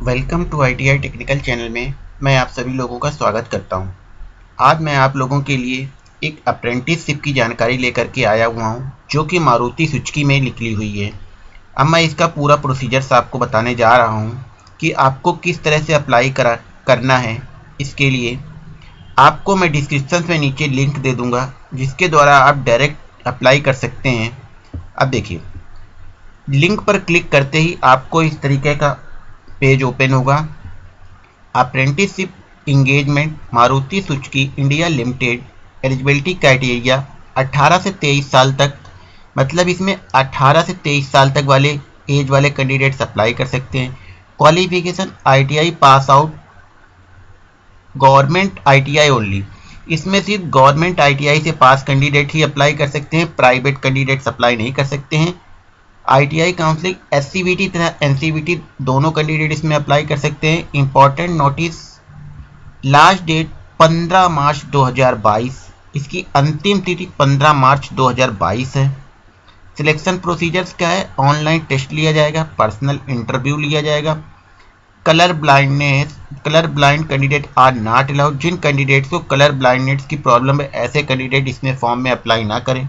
Welcome to ITI technical channel में मैं आप सभी लोगों का स्वागत करता हूँ। आज मैं आप लोगों के लिए एक अप्रेंटिसशिप की जानकारी लेकर के आया हुआ हूँ, जो कि मारुति सुचकी में निकली हुई है। अब मैं इसका पूरा प्रोसीजर्स आपको बताने जा रहा हूँ कि आपको किस तरह से अप्लाई करा करना है। इसके लिए आपको मैं डिस्क्रिप्शन में नीचे लिंक दे दूँगा जिसके द्वारा आप डायरेक्ट अप्लाई कर सकते हैं। अब देखिए लिंक पर क्लिक करते ही आपको इस तरीके का पेज ओपन होगा। Apprenticeship engagement Maruti Suzuki India limited, eligibility criteria 18 से 23 साल तक मतलब इसमें 18 से 23 साल तक वाले एज वाले कैंडिडेट्स अप्लाई कर सकते हैं। Qualification ITI pass out government ITI only इसमें सिर्फ़ गवर्नमेंट आईटीआई से पास कैंडिडेट ही अप्लाई कर सकते हैं प्राइवेट कैंडिडेट्स अप्लाई नहीं कर सकते हैं। आईटीआई काउंसलिंग एस तथा एन दोनों कैंडिडेट इसमें अप्लाई कर सकते हैं। इंपॉर्टेंट नोटिस लास्ट डेट 15 मार्च 2022 इसकी अंतिम तिथि 15 मार्च 2022 है। सिलेक्शन प्रोसीजर्स क्या है? ऑनलाइन टेस्ट लिया जाएगा पर्सनल इंटरव्यू लिया जाएगा। Colour blindness colour blind candidate are not allowed Jin candidates को कलर ब्लाइंडनेस की प्रॉब्लम है, ऐसे कैंडिडेट इसमें फॉर्म में अप्लाई ना करें।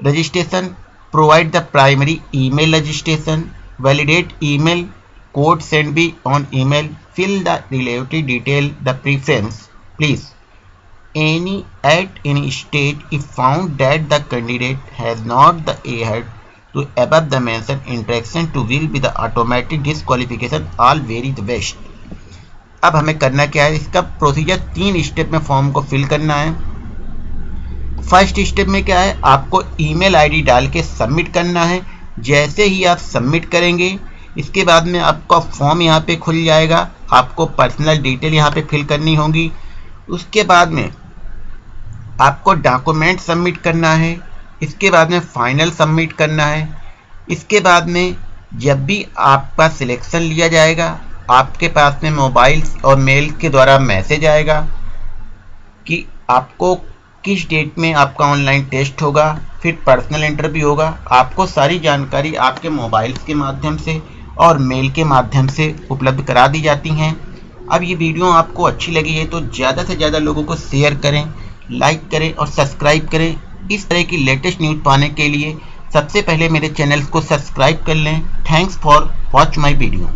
Registration provide the primary email registration validate email code send be on email fill the relative detail the preference please any at any stage if found that the candidate has not the ahead to above the mentioned interaction to will be the automatic disqualification all very the best अब हमें करना क्या है इसका procedure तीन step में form को fill करना है फ़र्स्ट स्टेप में क्या है? आपको ईमेल आईडी डाल के सबमिट करना है। जैसे ही आप सबमिट करेंगे, इसके बाद में आपका फॉर्म यहाँ पे खुल जाएगा। आपको पर्सनल डिटेल यहाँ पे फिल करनी होगी। उसके बाद में आपको डॉक्यूमेंट सबमिट करना है। इसके बाद में फाइनल सबमिट करना है। इसके बाद में जब भी आपका सिलेक्शन लिया जाएगा, आपके पास में मोबाइल और मेल के द्वारा मैसेज आएगा कि आपको किस डेट में आपका ऑनलाइन टेस्ट होगा, फिर पर्सनल इंटरव्यू होगा। आपको सारी जानकारी आपके मोबाइल के माध्यम से और मेल के माध्यम से उपलब्ध करा दी जाती हैं। अब ये वीडियो आपको अच्छी लगी है तो ज़्यादा से ज़्यादा लोगों को शेयर करें लाइक करें और सब्सक्राइब करें। इस तरह की लेटेस्ट न्यूज़ पाने के लिए सबसे पहले मेरे चैनल को सब्सक्राइब कर लें। Thanks for watch my video